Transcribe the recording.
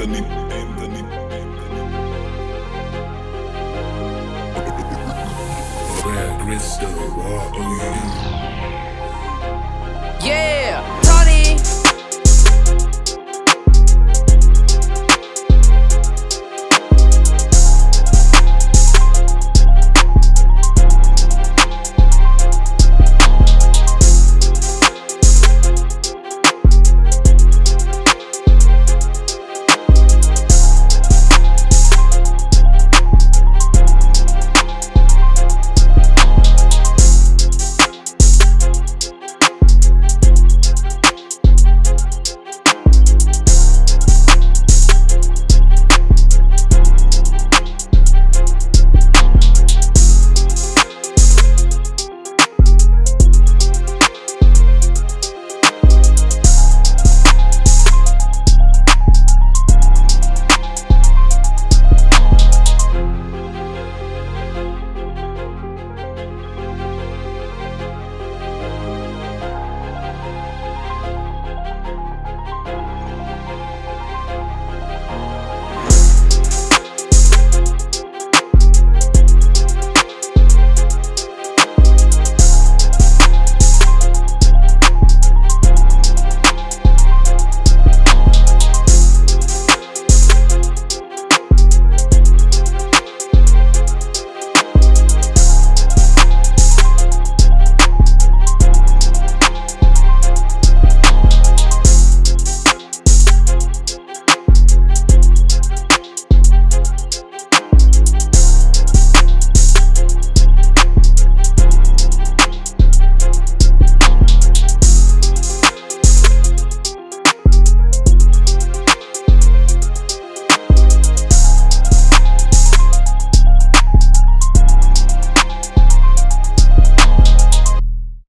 Anthony, Anthony, Anthony. Crystal, what?